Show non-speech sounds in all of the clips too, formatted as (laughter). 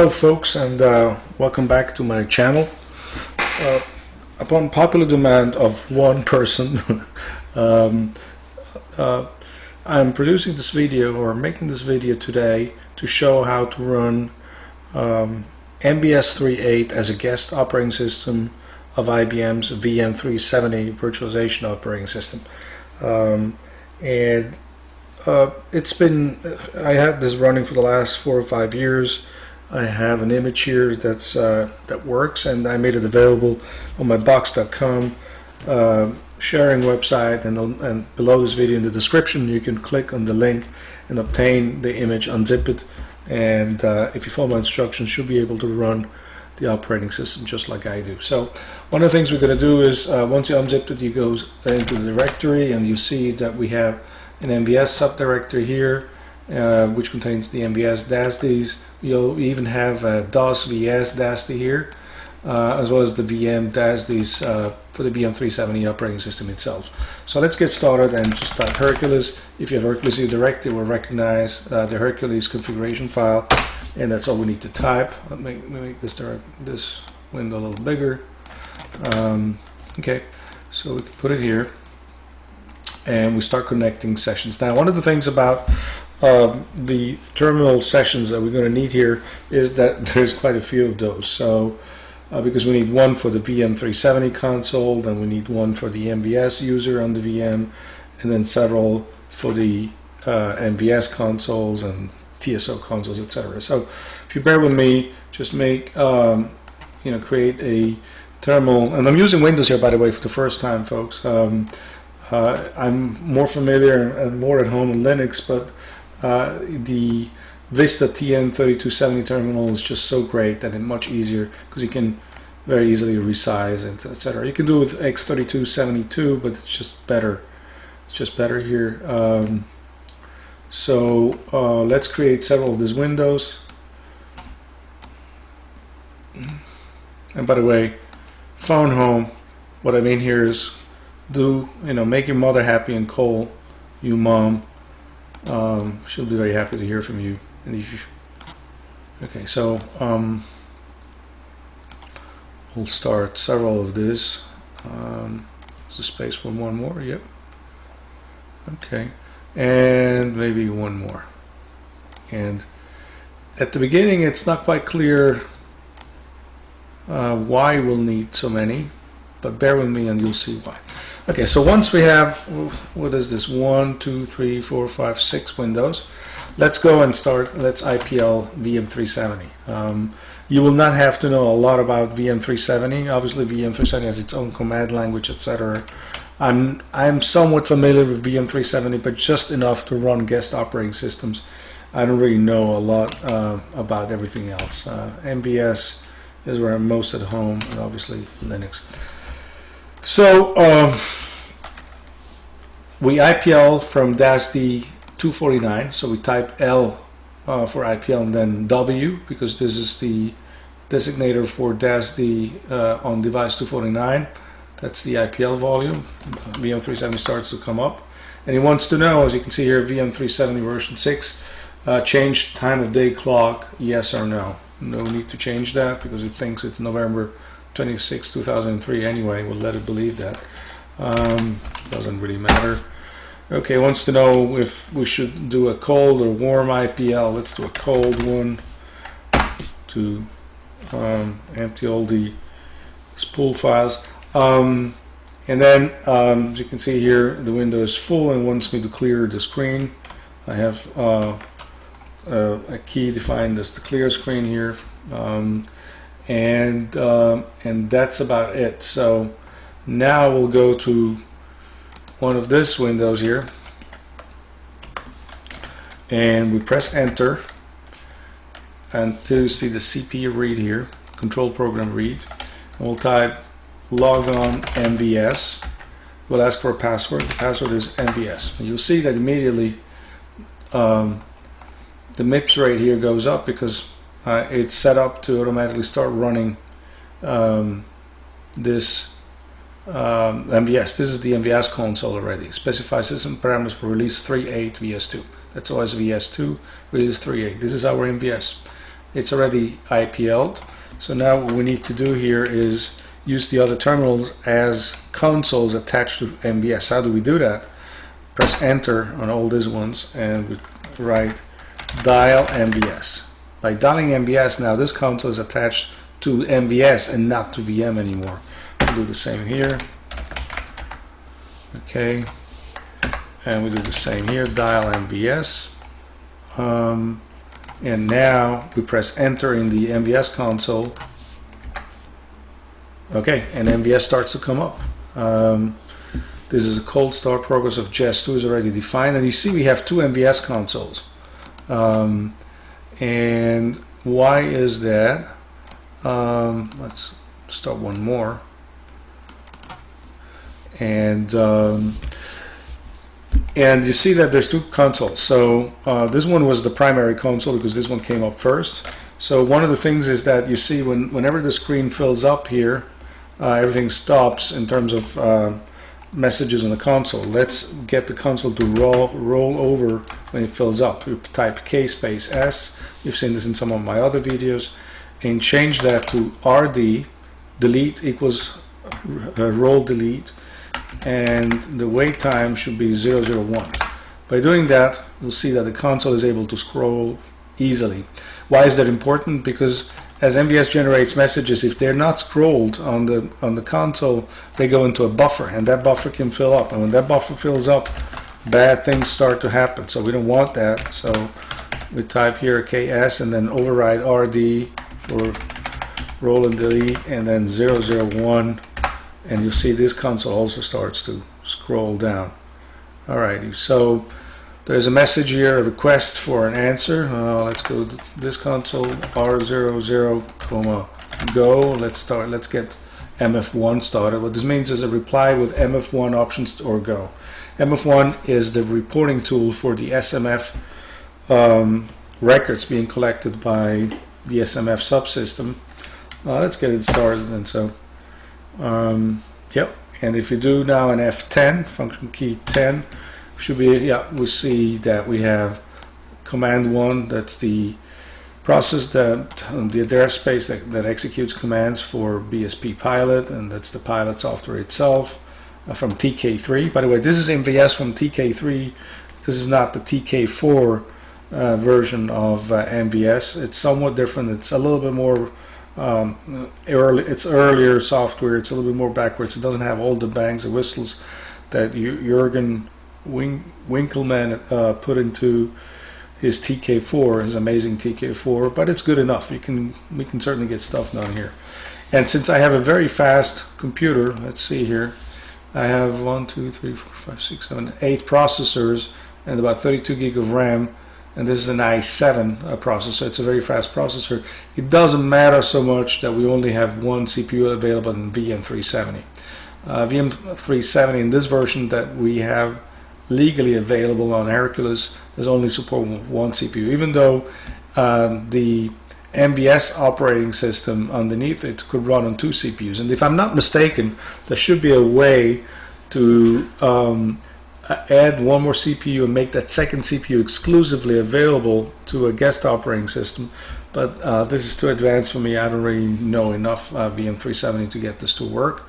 Hello folks and uh, welcome back to my channel. Uh, upon popular demand of one person, (laughs) um, uh, I'm producing this video or making this video today to show how to run um, MVS 3.8 as a guest operating system of IBM's VM370 virtualization operating system. Um, and uh, it's been, I had this running for the last four or five years. I have an image here that's uh, that works and I made it available on my box.com uh, sharing website and, and below this video in the description you can click on the link and obtain the image, unzip it and uh, if you follow my instructions you'll be able to run the operating system just like I do. So one of the things we're going to do is uh, once you unzip it you go into the directory and you see that we have an MVS subdirectory here uh, which contains the MVS DASDs. You'll even have a DOS VS DASD here, uh, as well as the VM DASDs uh, for the VM370 operating system itself. So let's get started and just type Hercules. If you have Hercules Direct, it will recognize uh, the Hercules configuration file, and that's all we need to type. Let me make this direct, this window a little bigger. Um, okay, so we can put it here and we start connecting sessions. Now, one of the things about uh, the terminal sessions that we're going to need here is that (laughs) there's quite a few of those. So, uh, because we need one for the VM370 console, then we need one for the MVS user on the VM, and then several for the uh, MVS consoles and TSO consoles, etc. So, if you bear with me, just make um, you know create a terminal, and I'm using Windows here by the way for the first time, folks. Um, uh, I'm more familiar and more at home in Linux, but uh, the Vista TN3270 terminal is just so great that it's much easier because you can very easily resize it, etc. You can do it with X3272, but it's just better. It's just better here. Um, so uh, let's create several of these windows. And by the way, phone home, what I mean here is do, you know, make your mother happy and call you mom. Um, she'll be very happy to hear from you. And if you, okay, so um, we'll start several of this. Um, there's a space for one more. Yep. Okay, and maybe one more. And at the beginning, it's not quite clear uh, why we'll need so many, but bear with me and you'll see why. Okay, so once we have, what is this, one, two, three, four, five, six windows, let's go and start, let's IPL VM370. Um, you will not have to know a lot about VM370. Obviously, VM370 has its own command language, etc. I'm, I'm somewhat familiar with VM370, but just enough to run guest operating systems. I don't really know a lot uh, about everything else. Uh, MVS is where I'm most at home, and obviously Linux. So um, we IPL from DASD 249. So we type L uh, for IPL and then W because this is the designator for DASD uh, on device 249. That's the IPL volume. VM370 starts to come up. And he wants to know, as you can see here, VM370 version 6, uh, change time of day clock, yes or no. No need to change that because it thinks it's November 26, 2003 anyway. We'll let it believe that. Um, doesn't really matter. Okay, wants to know if we should do a cold or warm IPL. Let's do a cold one to um, empty all the spool files. Um, and then, um, as you can see here, the window is full and wants me to clear the screen. I have uh, a key defined as the clear screen here. Um, and um, and that's about it. So now we'll go to one of these windows here. And we press enter. Until you see the CPU read here control program read. And we'll type logon MVS we'll ask for a password. The password is MVS and you'll see that immediately um, the MIPS rate here goes up because uh, it's set up to automatically start running um, this um, MVS. This is the MVS console already. Specify system parameters for release 3.8 VS2. That's OS VS2, release 3.8. This is our MVS. it's already IPL'd. So now what we need to do here is use the other terminals as consoles attached to MVS. How do we do that? Press enter on all these ones and we write dial MVS. By dialing MVS now this console is attached to MVS and not to VM anymore. We'll do the same here. Okay. And we do the same here, dial MVS. Um, and now we press enter in the MVS console okay and MVS starts to come up um, this is a cold start progress of JES 2 is already defined and you see we have two MVS consoles um, and why is that? Um, let's start one more. And um, and you see that there's two consoles. So uh, this one was the primary console because this one came up first. So one of the things is that you see when whenever the screen fills up here uh, everything stops in terms of uh, messages in the console let's get the console to roll roll over when it fills up you type K space S you've seen this in some of my other videos and change that to RD delete equals uh, roll delete and the wait time should be 001. By doing that, you'll see that the console is able to scroll easily. Why is that important? Because as MVS generates messages, if they're not scrolled on the on the console, they go into a buffer, and that buffer can fill up. And when that buffer fills up, bad things start to happen. So we don't want that. So we type here KS and then override RD for roll and delete, and then 001 and you'll see this console also starts to scroll down alrighty so there's a message here a request for an answer. Uh, let's go to this console r00 comma go. Let's start let's get mf1 started. What this means is a reply with mf1 options or go. Mf1 is the reporting tool for the smf um, records being collected by the smf subsystem. Uh, let's get it started and so um, yep, and if you do now an F10, function key 10, should be, yeah, we see that we have command one, that's the process that um, the address space that, that, executes commands for BSP pilot, and that's the pilot software itself uh, from TK3. By the way, this is MVS from TK3. This is not the TK4 uh, version of uh, MVS. It's somewhat different. It's a little bit more um, early, it's earlier software. It's a little bit more backwards. It doesn't have all the bangs and whistles that Jurgen Wink Winkelmann uh, put into his TK4, his amazing TK4. But it's good enough. You can we can certainly get stuff done here. And since I have a very fast computer, let's see here. I have one, two, three, four, five, six, seven, eight processors and about 32 gig of RAM and this is an i7 uh, processor it's a very fast processor it doesn't matter so much that we only have one CPU available in VM370 uh, VM370 in this version that we have legally available on Hercules there's only support one CPU even though um, the MVS operating system underneath it could run on two CPUs and if I'm not mistaken there should be a way to um, add one more CPU and make that second CPU exclusively available to a guest operating system. But uh, this is too advanced for me. I don't really know enough uh, VM370 to get this to work.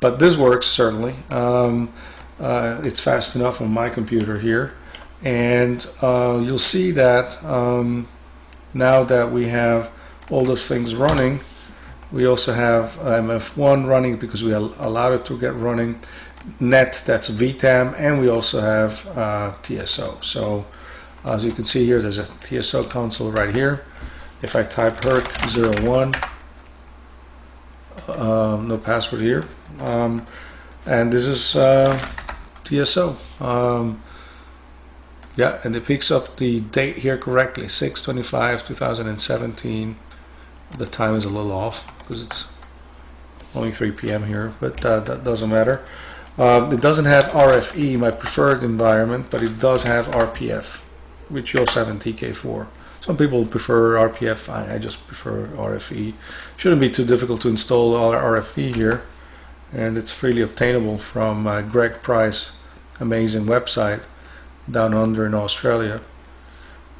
But this works certainly. Um, uh, it's fast enough on my computer here. And uh, you'll see that um, now that we have all those things running, we also have MF1 running because we allowed it to get running net that's VTAM and we also have uh, TSO so as you can see here there's a TSO console right here. If I type HERC01 um, no password here. Um, and this is uh, TSO um, yeah and it picks up the date here correctly 625 2017 the time is a little off because it's only 3 p.m. here but uh, that doesn't matter uh, it doesn't have RFE, my preferred environment, but it does have RPF, which you also have in TK4. Some people prefer RPF, I, I just prefer RFE. Shouldn't be too difficult to install RFE here, and it's freely obtainable from uh, Greg Price, amazing website down under in Australia.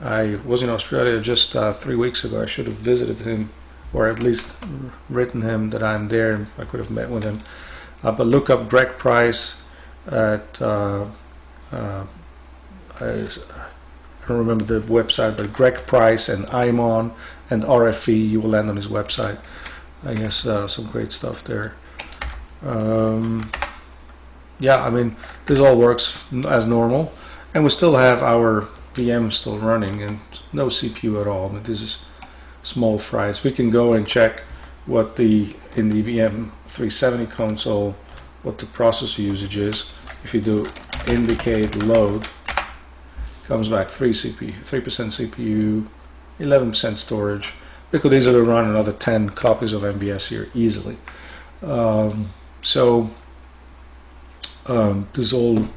I was in Australia just uh, three weeks ago. I should have visited him, or at least written him that I'm there. And I could have met with him. Uh, but look up Greg Price at uh, uh, I, I, don't remember the website, but Greg Price and IMON and RFE. You will land on his website. I guess uh, some great stuff there. Um, yeah, I mean this all works as normal, and we still have our VM still running and no CPU at all. But this is small fries. We can go and check what the in the VM 370 console what the processor usage is. If you do indicate load, comes back 3 CPU, 3% CPU, 11% storage. We could easily run another 10 copies of MVS here easily. Um, so um, this all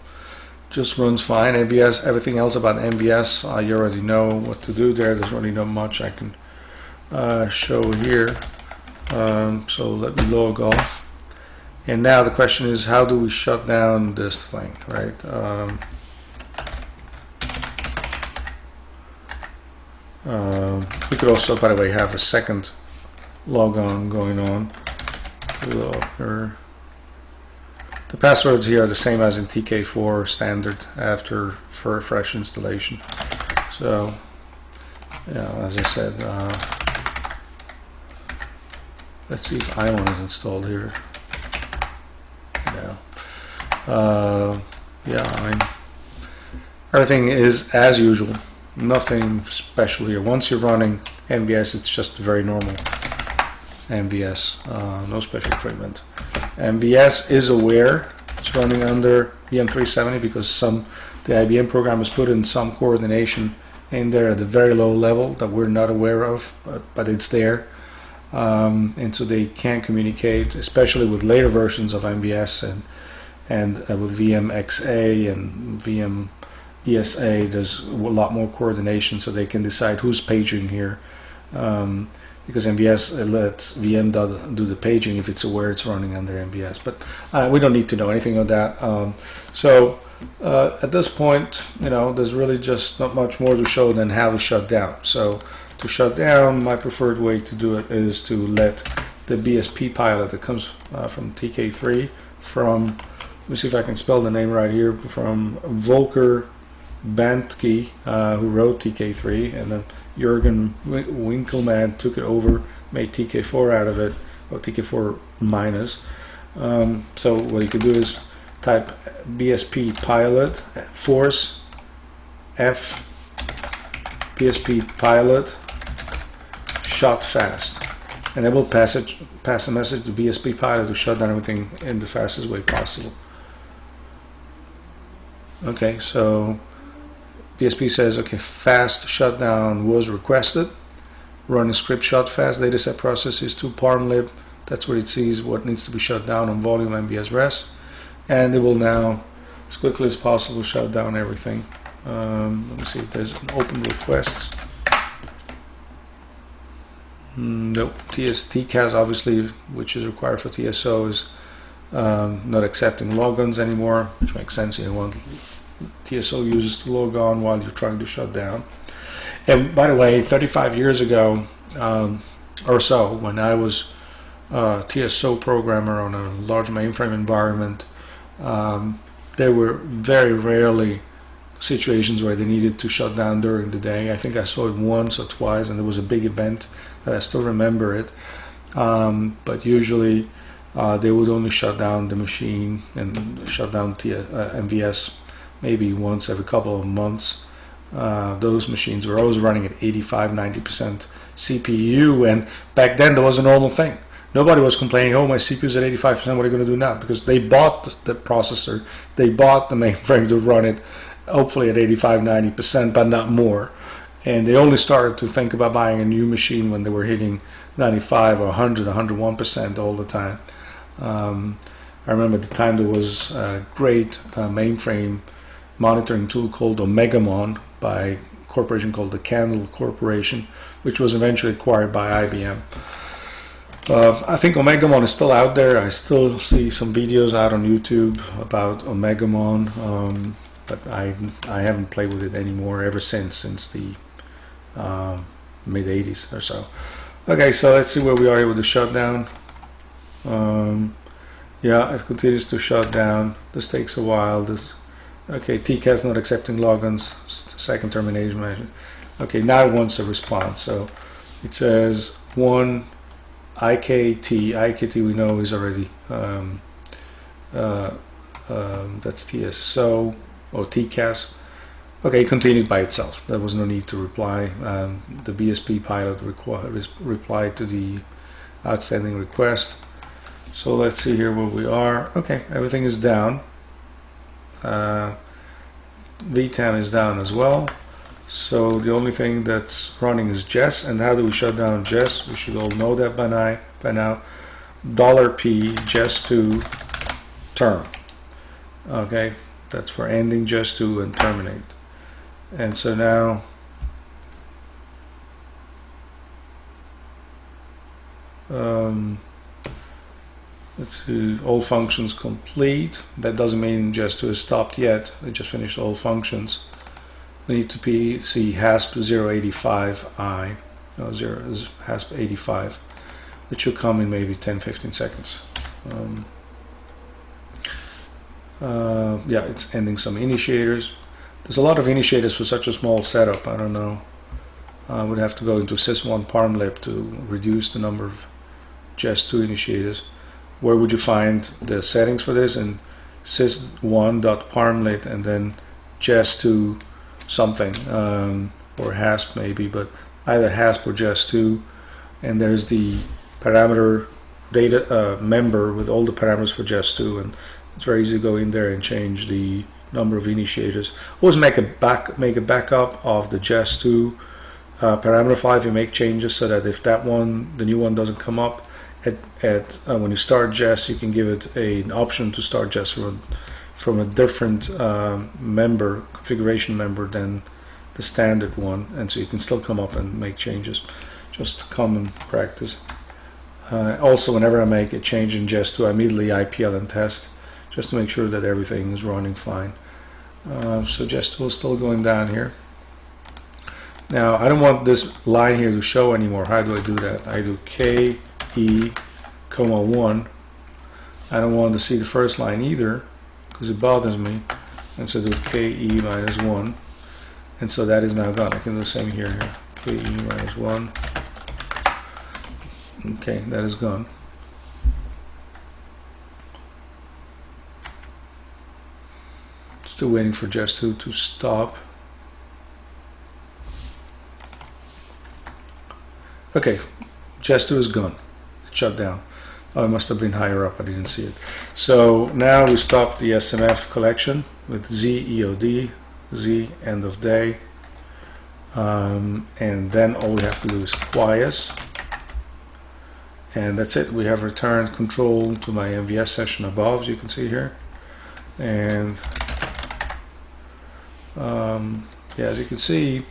just runs fine. MVS, everything else about MVS, uh, you already know what to do there. There's really not much I can uh, show here. Um, so let me log off. And now the question is, how do we shut down this thing, right? Um, uh, we could also, by the way, have a second logon going on. The passwords here are the same as in TK4 standard after for fresh installation. So, yeah, as I said, uh, let's see if IMON is installed here. Uh, yeah, I everything is as usual. Nothing special here. Once you're running MVS, it's just very normal MVS. Uh, no special treatment. MVS is aware it's running under VM370 because some the IBM program has put in some coordination in there at a very low level that we're not aware of, but, but it's there. Um, and so they can't communicate, especially with later versions of MVS and and uh, with VMXA and VM ESA, there's a lot more coordination, so they can decide who's paging here. Um, because MVS lets VM do the paging if it's aware it's running under MVS. But uh, we don't need to know anything of that. Um, so uh, at this point, you know, there's really just not much more to show than how to shut down. So to shut down, my preferred way to do it is to let the BSP pilot that comes uh, from TK3 from let me see if I can spell the name right here from Volker Bandke, uh, who wrote TK3, and then Jurgen Winkelmann took it over, made TK4 out of it, or TK4 minus. Um, so what you can do is type BSP pilot force F BSP pilot shot fast and it will pass it pass a message to BSP pilot to shut down everything in the fastest way possible. Okay, so BSP says, okay, fast shutdown was requested. Running script shut fast dataset processes to parmlib. That's where it sees what needs to be shut down on volume MVS rest. And it will now, as quickly as possible, shut down everything. Um, let me see if there's an open requests. Mm, nope, TS, TCAS obviously, which is required for TSO, is um, not accepting logons anymore, which makes sense. You want TSO uses to log on while you're trying to shut down. And by the way, 35 years ago um, or so, when I was a TSO programmer on a large mainframe environment, um, there were very rarely situations where they needed to shut down during the day. I think I saw it once or twice, and there was a big event that I still remember it. Um, but usually, uh, they would only shut down the machine and shut down T uh, MVS maybe once every couple of months. Uh, those machines were always running at 85, 90% CPU, and back then there was a normal thing. Nobody was complaining, oh, my CPU is at 85%, what are you going to do now? Because they bought the processor, they bought the mainframe to run it, hopefully at 85, 90%, but not more. And they only started to think about buying a new machine when they were hitting 95 or 100, 101% all the time. Um, I remember the time there was a great uh, mainframe monitoring tool called Omegamon by a corporation called the Candle Corporation, which was eventually acquired by IBM. Uh, I think Omegamon is still out there. I still see some videos out on YouTube about Omegamon, um, but I I haven't played with it anymore ever since since the um, mid 80s or so. Okay, so let's see where we are with the shutdown. Um, yeah, it continues to shut down. This takes a while. This okay, TCAS not accepting logins. Second termination measure. Okay, now it wants a response. So it says one IKT. IKT we know is already um, uh, um, that's TSO or TCAS. Okay, it continued by itself. There was no need to reply. Um, the BSP pilot replied to the outstanding request. So let's see here where we are. Okay, everything is down. Uh, VTAM is down as well. So the only thing that's running is JES. And how do we shut down JES? We should all know that by now. By now, dollar $P JES2 term. Okay, that's for ending JES2 and terminate. And so now um, let's see, all functions complete. That doesn't mean JES2 is stopped yet. It just finished all functions. We need to be, see HASP 085i, oh, 0 is HASP 85, which should come in maybe 10-15 seconds. Um, uh, yeah, it's ending some initiators. There's a lot of initiators for such a small setup. I don't know. I would have to go into sys1 parmlib to reduce the number of JES2 initiators. Where would you find the settings for this? In sys1.parmlib and then JES2 something um, or HASP maybe, but either HASP or JES2. And there's the parameter data uh, member with all the parameters for JES2 and it's very easy to go in there and change the number of initiators. Always make a back make a backup of the JES2 uh, parameter file if you make changes so that if that one, the new one doesn't come up at, at uh, when you start JES, you can give it a, an option to start JES from, from a different uh, member, configuration member than the standard one. And so you can still come up and make changes. Just common practice. Uh, also, whenever I make a change in JES2, I immediately IPL and test just to make sure that everything is running fine. Uh, so JES2 is still going down here. Now I don't want this line here to show anymore. How do I do that? I do K E comma 1. I don't want to see the first line either because it bothers me. And so do K E minus 1. And so that is now gone. I can do the same here. here. K E minus 1. Okay, that is gone. Still waiting for JES2 to stop. Okay, JES2 is gone. Shut down. Oh, it must have been higher up. I didn't see it. So now we stop the SMF collection with Z EOD, Z end of day. Um, and then all we have to do is quies. And that's it. We have returned control to my MVS session above, as you can see here. And um, yeah, as you can see,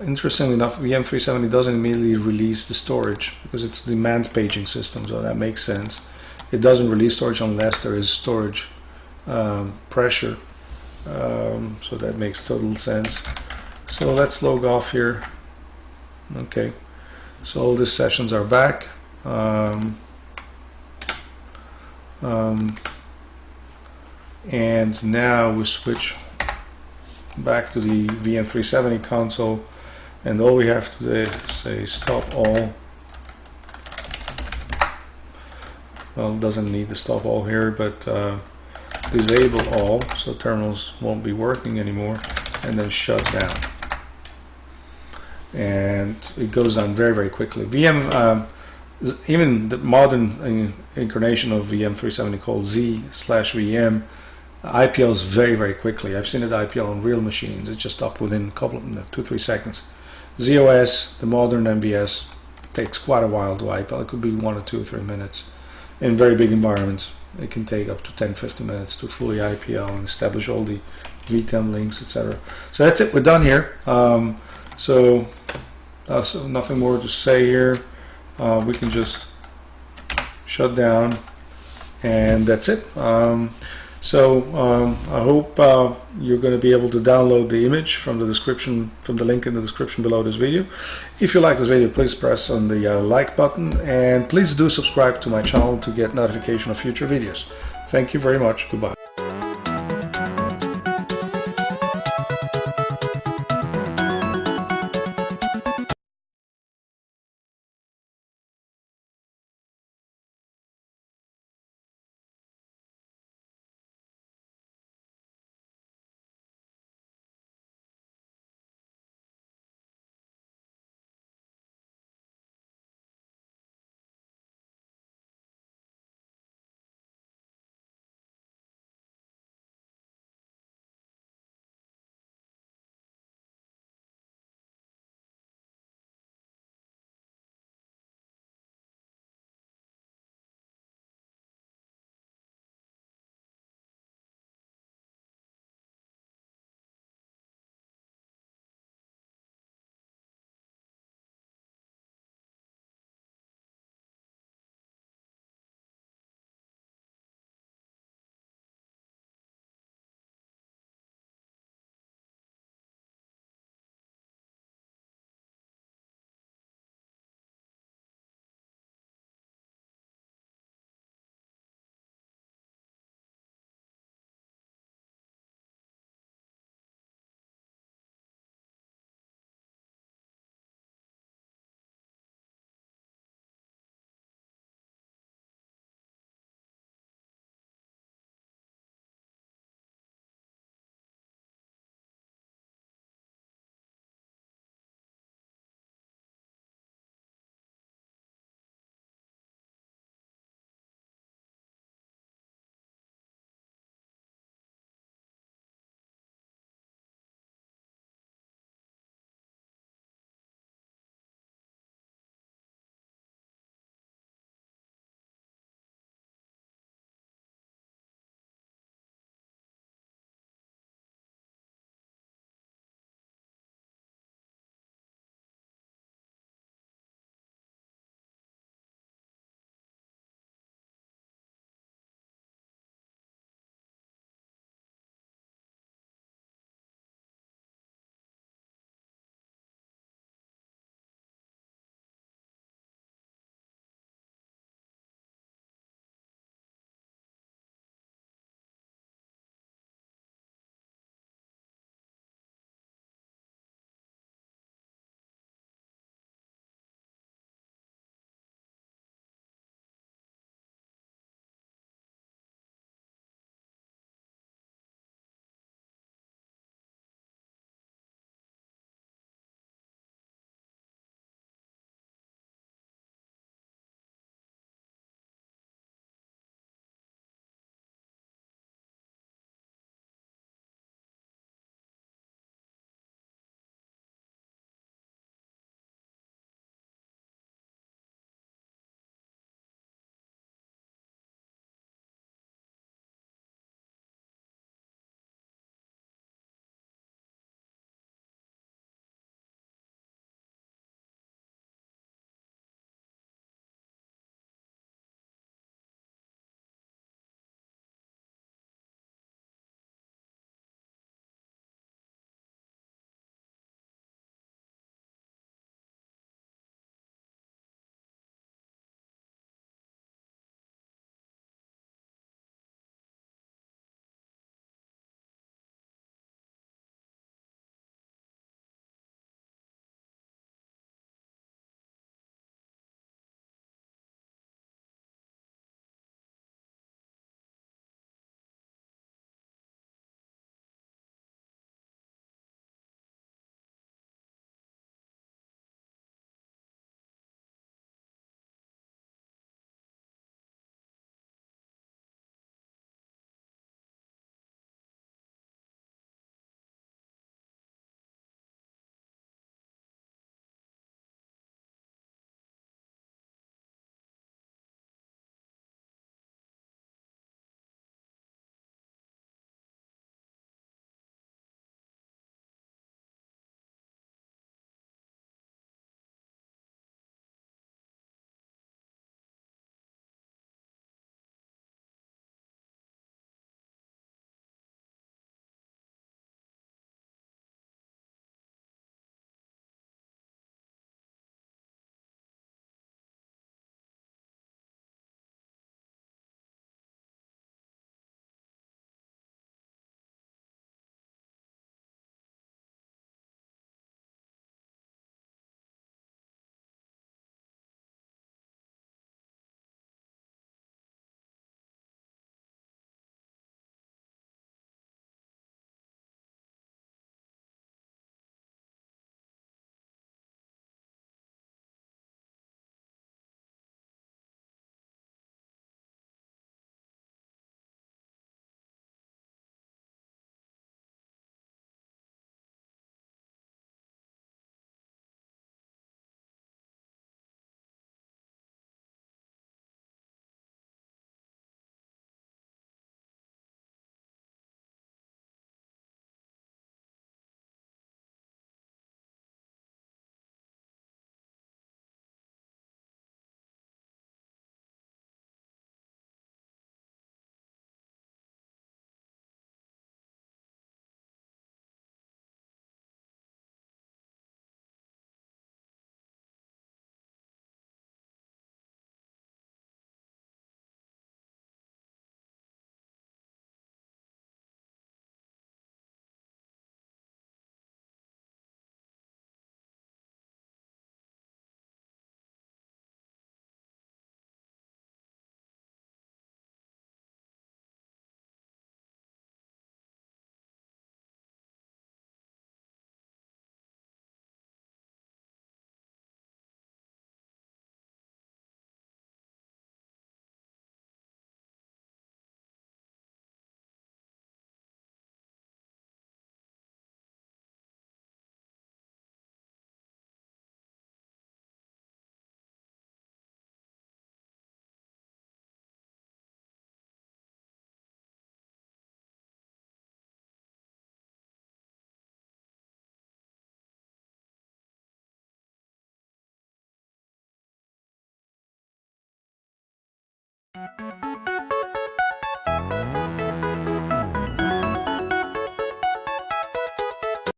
interestingly enough, VM370 doesn't immediately release the storage because it's demand paging system, so that makes sense. It doesn't release storage unless there is storage um, pressure, um, so that makes total sense. So let's log off here. Okay, so all these sessions are back. Um, um and now we switch back to the VM370 console and all we have to do is say stop all well it doesn't need to stop all here but uh, disable all so terminals won't be working anymore and then shut down and it goes down very very quickly VM um, even the modern incarnation of VM370 called Z slash VM IPLs very, very quickly. I've seen it IPL on real machines. It's just up within a couple of two, three seconds. ZOS, the modern MVS, takes quite a while to IPL. It could be one or two or three minutes. In very big environments, it can take up to 10, 15 minutes to fully IPL and establish all the VTAM links, etc. So that's it. We're done here. Um, so, uh, so nothing more to say here. Uh, we can just shut down and that's it. Um, So um, I hope uh, you're going to be able to download the image from the description, from the link in the description below this video. If you like this video, please press on the uh, like button and please do subscribe to my channel to get notification of future videos. Thank you very much. Goodbye.